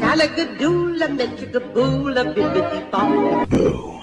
Salagadoola, metricaboola, bibbidi bop.